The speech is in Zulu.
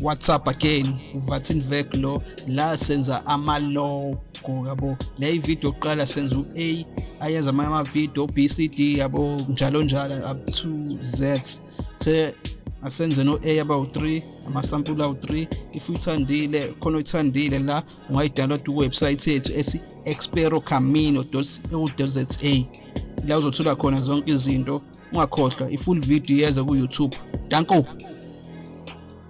WhatsApp again uvatin vec lo la senza amalogo yabo. Le video yokuqala senza u-A ayenza amanye amavidiyo B-C-D yabo njalo njalo up to Z. Se asenze no-A abawu-3 amasampula awu-3 if uyithandile khona uyithandile la ungayidownload kuwebsite yethu ethi experocamino.co.za la uzothola khona zonke izinto ungakhohlwa i-full video yeza ku-youtube. Danko!